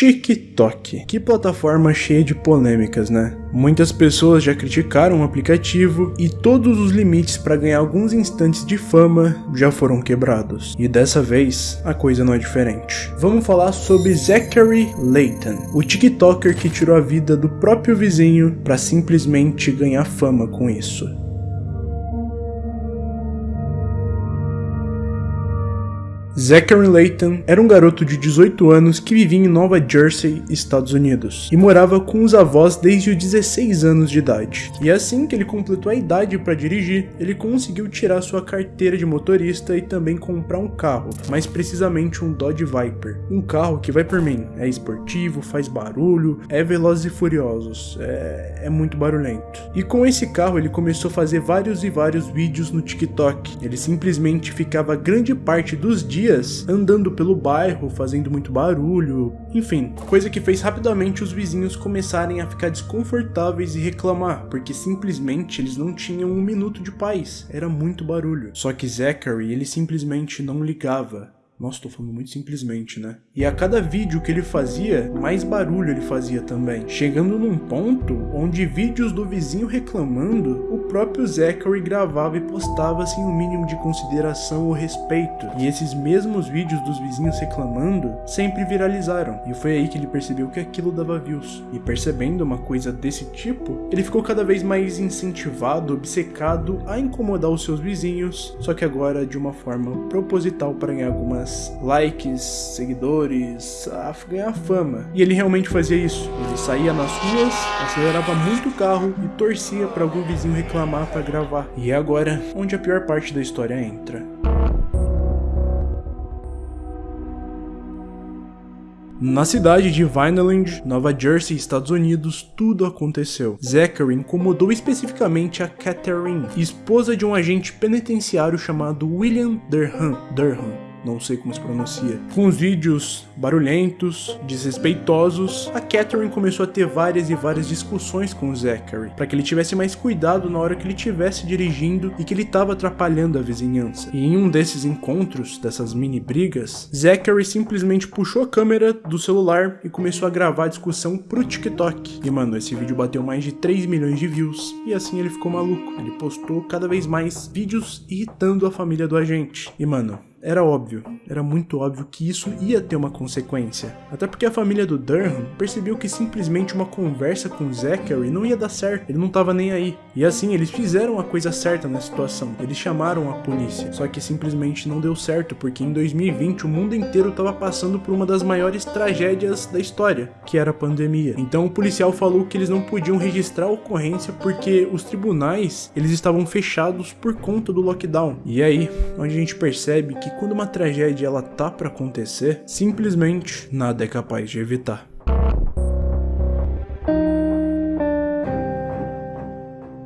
TikTok. Que plataforma cheia de polêmicas, né? Muitas pessoas já criticaram o aplicativo e todos os limites para ganhar alguns instantes de fama já foram quebrados. E dessa vez, a coisa não é diferente. Vamos falar sobre Zachary Layton, o TikToker que tirou a vida do próprio vizinho para simplesmente ganhar fama com isso. Zachary Layton era um garoto de 18 anos que vivia em Nova Jersey, Estados Unidos, e morava com os avós desde os 16 anos de idade. E assim que ele completou a idade para dirigir, ele conseguiu tirar sua carteira de motorista e também comprar um carro, mais precisamente um Dodge Viper. Um carro que vai por mim, é esportivo, faz barulho, é velozes e furiosos, é, é muito barulhento. E com esse carro ele começou a fazer vários e vários vídeos no TikTok. Ele simplesmente ficava grande parte dos dias dias andando pelo bairro, fazendo muito barulho, enfim, coisa que fez rapidamente os vizinhos começarem a ficar desconfortáveis e reclamar, porque simplesmente eles não tinham um minuto de paz, era muito barulho. Só que Zachary, ele simplesmente não ligava. Nossa, tô falando muito simplesmente, né? E a cada vídeo que ele fazia, mais barulho ele fazia também. Chegando num ponto onde vídeos do vizinho reclamando, o próprio Zachary gravava e postava sem o um mínimo de consideração ou respeito. E esses mesmos vídeos dos vizinhos reclamando sempre viralizaram. E foi aí que ele percebeu que aquilo dava views. E percebendo uma coisa desse tipo, ele ficou cada vez mais incentivado, obcecado a incomodar os seus vizinhos, só que agora de uma forma proposital para ganhar algumas likes, seguidores, a ganhar fama. E ele realmente fazia isso. Ele saía nas ruas, acelerava muito o carro e torcia para algum vizinho reclamar para gravar. E é agora onde a pior parte da história entra. Na cidade de Vineland, Nova Jersey, Estados Unidos, tudo aconteceu. Zachary incomodou especificamente a Catherine, esposa de um agente penitenciário chamado William Durham. Durham não sei como se pronuncia. Com os vídeos barulhentos, desrespeitosos, a Catherine começou a ter várias e várias discussões com o Zachary, para que ele tivesse mais cuidado na hora que ele estivesse dirigindo e que ele estava atrapalhando a vizinhança. E em um desses encontros, dessas mini brigas, Zachary simplesmente puxou a câmera do celular e começou a gravar a discussão pro TikTok. E mano, esse vídeo bateu mais de 3 milhões de views, e assim ele ficou maluco. Ele postou cada vez mais vídeos irritando a família do agente. E mano, era óbvio, era muito óbvio que isso ia ter uma consequência. Até porque a família do Durham percebeu que simplesmente uma conversa com Zachary não ia dar certo, ele não tava nem aí. E assim, eles fizeram a coisa certa na situação, eles chamaram a polícia. Só que simplesmente não deu certo, porque em 2020 o mundo inteiro tava passando por uma das maiores tragédias da história, que era a pandemia. Então o policial falou que eles não podiam registrar a ocorrência porque os tribunais, eles estavam fechados por conta do lockdown. E aí, onde a gente percebe que quando uma tragédia ela tá para acontecer, simplesmente nada é capaz de evitar.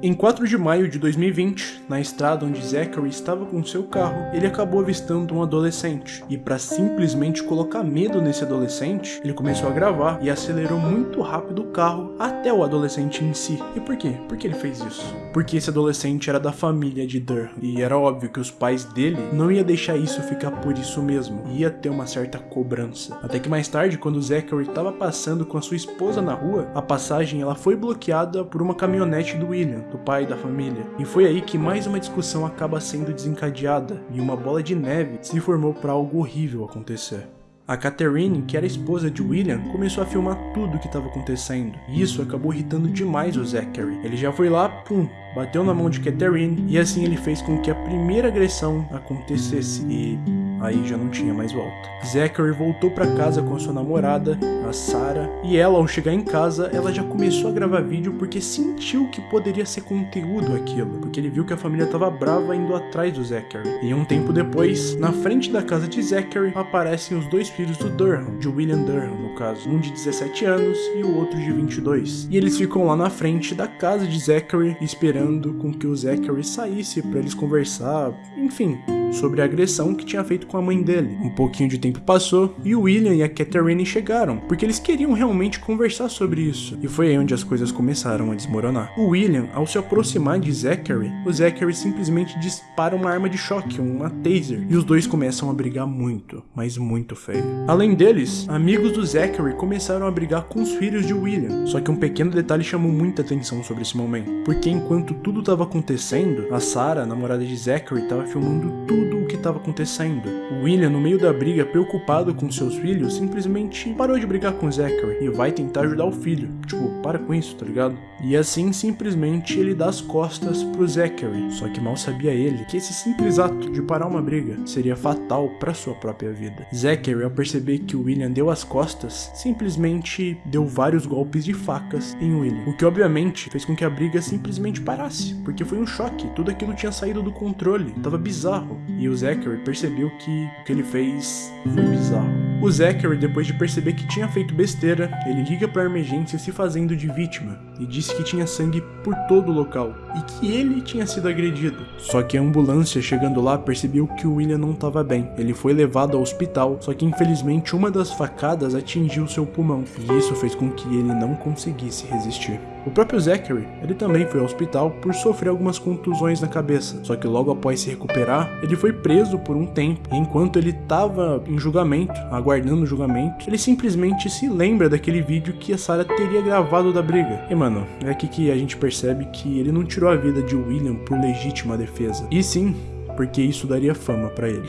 Em 4 de maio de 2020, na estrada onde Zachary estava com seu carro, ele acabou avistando um adolescente. E para simplesmente colocar medo nesse adolescente, ele começou a gravar e acelerou muito rápido o carro até o adolescente em si. E por quê? Por que ele fez isso? Porque esse adolescente era da família de Durham. E era óbvio que os pais dele não ia deixar isso ficar por isso mesmo. Ia ter uma certa cobrança. Até que mais tarde, quando Zachary estava passando com a sua esposa na rua, a passagem ela foi bloqueada por uma caminhonete do William do pai da família. E foi aí que mais uma discussão acaba sendo desencadeada e uma bola de neve se formou para algo horrível acontecer. A Catherine, que era esposa de William, começou a filmar tudo o que estava acontecendo. E isso acabou irritando demais o Zachary. Ele já foi lá, pum, bateu na mão de Catherine e assim ele fez com que a primeira agressão acontecesse e aí já não tinha mais volta. Zachary voltou para casa com sua namorada, a Sarah, e ela ao chegar em casa, ela já começou a gravar vídeo porque sentiu que poderia ser conteúdo aquilo, porque ele viu que a família estava brava indo atrás do Zachary. E um tempo depois, na frente da casa de Zachary, aparecem os dois filhos do Durham, de William Durham no caso, um de 17 anos e o outro de 22. E eles ficam lá na frente da casa de Zachary esperando com que o Zachary saísse para eles conversar, enfim, sobre a agressão que tinha feito com a mãe dele. Um pouquinho de tempo passou e o William e a Catherine chegaram, porque eles queriam realmente conversar sobre isso. E foi aí onde as coisas começaram a desmoronar. O William, ao se aproximar de Zachary, o Zachary simplesmente dispara uma arma de choque, uma taser, e os dois começam a brigar muito, mas muito feio. Além deles, amigos do Zachary começaram a brigar com os filhos de William. Só que um pequeno detalhe chamou muita atenção sobre esse momento, porque enquanto tudo estava acontecendo, a Sarah, namorada de Zachary, estava filmando tudo o que estava acontecendo. William, no meio da briga, preocupado com seus filhos, simplesmente parou de brigar com Zachary e vai tentar ajudar o filho. Tipo, para com isso, tá ligado? E assim, simplesmente, ele dá as costas pro Zachary. Só que mal sabia ele que esse simples ato de parar uma briga seria fatal para sua própria vida. Zachary, ao perceber que o William deu as costas, simplesmente deu vários golpes de facas em William. O que obviamente fez com que a briga simplesmente parasse, porque foi um choque, tudo aquilo tinha saído do controle, tava bizarro. E o Zachary percebeu que o que ele fez foi bizarro. O Zachary, depois de perceber que tinha feito besteira, ele liga para a emergência se fazendo de vítima e disse que tinha sangue por todo o local e que ele tinha sido agredido. Só que a ambulância chegando lá percebeu que o William não estava bem. Ele foi levado ao hospital, só que infelizmente uma das facadas atingiu seu pulmão e isso fez com que ele não conseguisse resistir. O próprio Zachary, ele também foi ao hospital por sofrer algumas contusões na cabeça, só que logo após se recuperar, ele foi preso por um tempo, e enquanto ele estava em julgamento, aguardando o julgamento, ele simplesmente se lembra daquele vídeo que a Sarah teria gravado da briga. E mano, é aqui que a gente percebe que ele não tirou a vida de William por legítima defesa, e sim, porque isso daria fama para ele.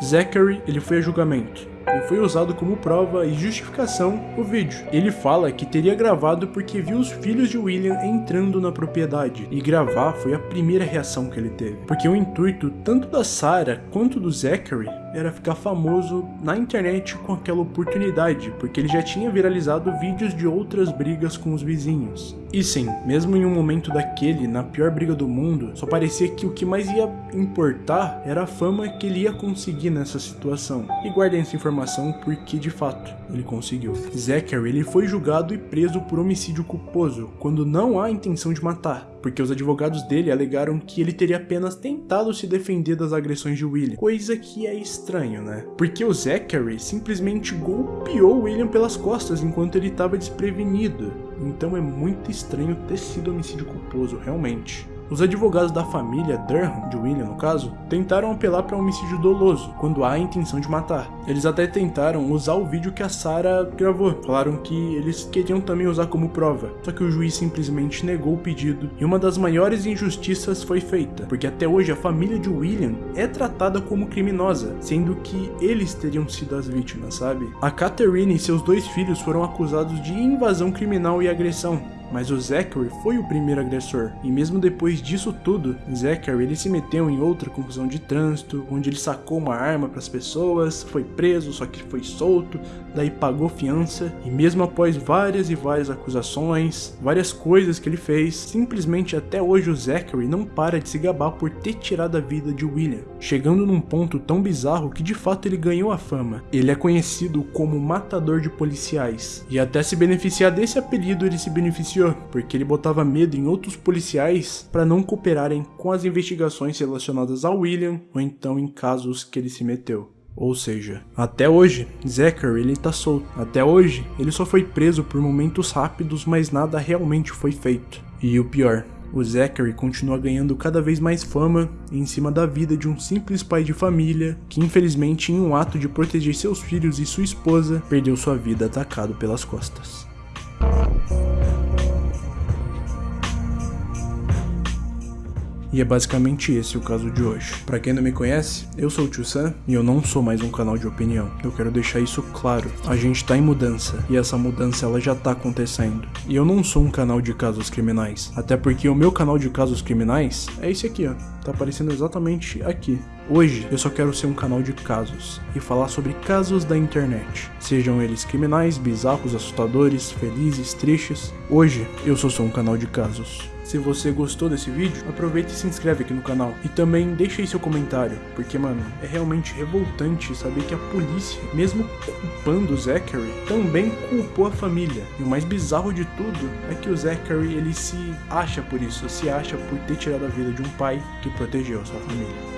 Zachary, ele foi a julgamento, e foi usado como prova e justificação o vídeo. Ele fala que teria gravado porque viu os filhos de William entrando na propriedade, e gravar foi a primeira reação que ele teve, porque o intuito tanto da Sarah quanto do Zachary era ficar famoso na internet com aquela oportunidade, porque ele já tinha viralizado vídeos de outras brigas com os vizinhos. E sim, mesmo em um momento daquele, na pior briga do mundo, só parecia que o que mais ia importar era a fama que ele ia conseguir nessa situação. E guardem essa informação porque de fato ele conseguiu. Zachary ele foi julgado e preso por homicídio culposo, quando não há intenção de matar porque os advogados dele alegaram que ele teria apenas tentado se defender das agressões de William, coisa que é estranho, né? Porque o Zachary simplesmente golpeou William pelas costas enquanto ele estava desprevenido, então é muito estranho ter sido homicídio culposo, realmente. Os advogados da família Durham, de William no caso, tentaram apelar para homicídio doloso, quando há a intenção de matar. Eles até tentaram usar o vídeo que a Sarah gravou, falaram que eles queriam também usar como prova, só que o juiz simplesmente negou o pedido e uma das maiores injustiças foi feita, porque até hoje a família de William é tratada como criminosa, sendo que eles teriam sido as vítimas, sabe? A Catherine e seus dois filhos foram acusados de invasão criminal e agressão, mas o Zachary foi o primeiro agressor, e mesmo depois disso tudo, Zachary ele se meteu em outra confusão de trânsito, onde ele sacou uma arma para as pessoas, foi preso, só que foi solto, daí pagou fiança, e mesmo após várias e várias acusações, várias coisas que ele fez, simplesmente até hoje o Zachary não para de se gabar por ter tirado a vida de William, chegando num ponto tão bizarro que de fato ele ganhou a fama. Ele é conhecido como matador de policiais, e até se beneficiar desse apelido ele se beneficiou porque ele botava medo em outros policiais para não cooperarem com as investigações relacionadas ao William ou então em casos que ele se meteu. Ou seja, até hoje, Zachary ele tá solto. Até hoje, ele só foi preso por momentos rápidos, mas nada realmente foi feito. E o pior, o Zachary continua ganhando cada vez mais fama em cima da vida de um simples pai de família que, infelizmente, em um ato de proteger seus filhos e sua esposa, perdeu sua vida atacado pelas costas. E é basicamente esse o caso de hoje. Para quem não me conhece, eu sou o Tio Sam e eu não sou mais um canal de opinião. Eu quero deixar isso claro. A gente tá em mudança e essa mudança ela já tá acontecendo. E eu não sou um canal de casos criminais, até porque o meu canal de casos criminais é esse aqui, ó. Tá aparecendo exatamente aqui. Hoje eu só quero ser um canal de casos e falar sobre casos da internet, sejam eles criminais, bizarros, assustadores, felizes, tristes. Hoje eu só sou um canal de casos. Se você gostou desse vídeo, aproveita e se inscreve aqui no canal. E também deixa aí seu comentário, porque, mano, é realmente revoltante saber que a polícia, mesmo culpando o Zachary, também culpou a família. E o mais bizarro de tudo é que o Zachary, ele se acha por isso, se acha por ter tirado a vida de um pai que protegeu a sua família.